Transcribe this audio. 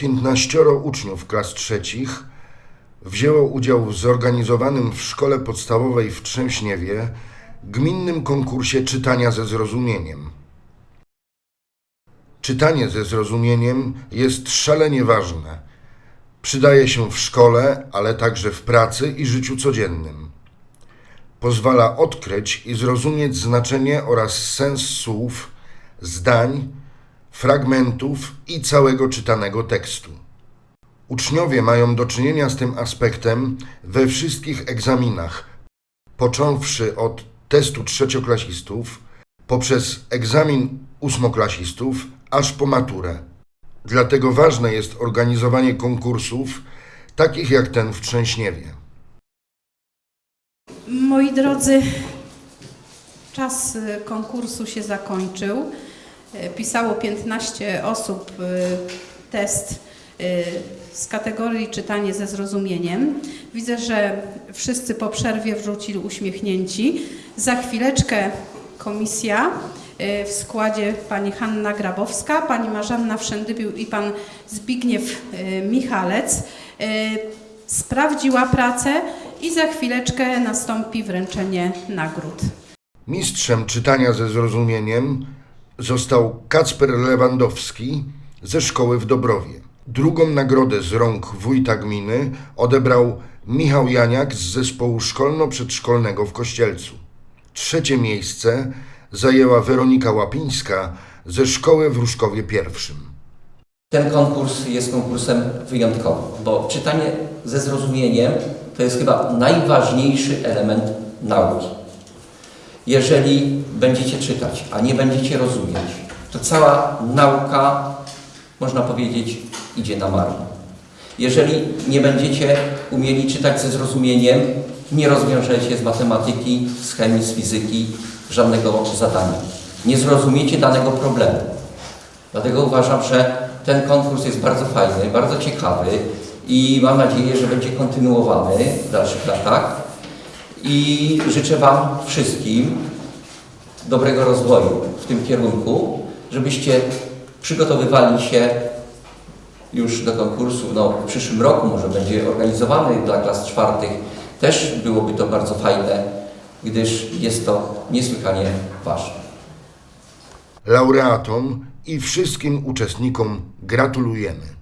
15 uczniów klas trzecich wzięło udział w zorganizowanym w szkole podstawowej w Trzęśniewie gminnym konkursie czytania ze zrozumieniem. Czytanie ze zrozumieniem jest szalenie ważne. Przydaje się w szkole, ale także w pracy i życiu codziennym. Pozwala odkryć i zrozumieć znaczenie oraz sens słów, zdań, fragmentów i całego czytanego tekstu. Uczniowie mają do czynienia z tym aspektem we wszystkich egzaminach, począwszy od testu trzecioklasistów, poprzez egzamin ósmoklasistów, aż po maturę. Dlatego ważne jest organizowanie konkursów, takich jak ten w Trzęśniewie. Moi drodzy, czas konkursu się zakończył. Y, Pisało 15 osób y, test y, z kategorii czytanie ze zrozumieniem. Widzę, że wszyscy po przerwie wrócili uśmiechnięci. Za chwileczkę komisja w składzie pani Hanna Grabowska, pani Marzanna Wszędybił i pan Zbigniew Michalec sprawdziła pracę i za chwileczkę nastąpi wręczenie nagród. Mistrzem czytania ze zrozumieniem został Kacper Lewandowski ze szkoły w Dobrowie. Drugą nagrodę z rąk wójta gminy odebrał Michał Janiak z zespołu szkolno-przedszkolnego w Kościelcu. Trzecie miejsce zajęła Weronika Łapińska ze szkoły w Różkowie I. Ten konkurs jest konkursem wyjątkowym, bo czytanie ze zrozumieniem to jest chyba najważniejszy element nauki. Jeżeli będziecie czytać, a nie będziecie rozumieć, to cała nauka, można powiedzieć, idzie na marne. Jeżeli nie będziecie umieli czytać ze zrozumieniem, nie rozwiążecie z matematyki, z chemii, z fizyki żadnego zadania. Nie zrozumiecie danego problemu. Dlatego uważam, że ten konkurs jest bardzo fajny, bardzo ciekawy i mam nadzieję, że będzie kontynuowany w dalszych latach. I życzę Wam wszystkim dobrego rozwoju w tym kierunku, żebyście przygotowywali się już do konkursu, no w przyszłym roku może będzie organizowany dla klas czwartych. Też byłoby to bardzo fajne, gdyż jest to niesłychanie ważne. Laureatom i wszystkim uczestnikom gratulujemy.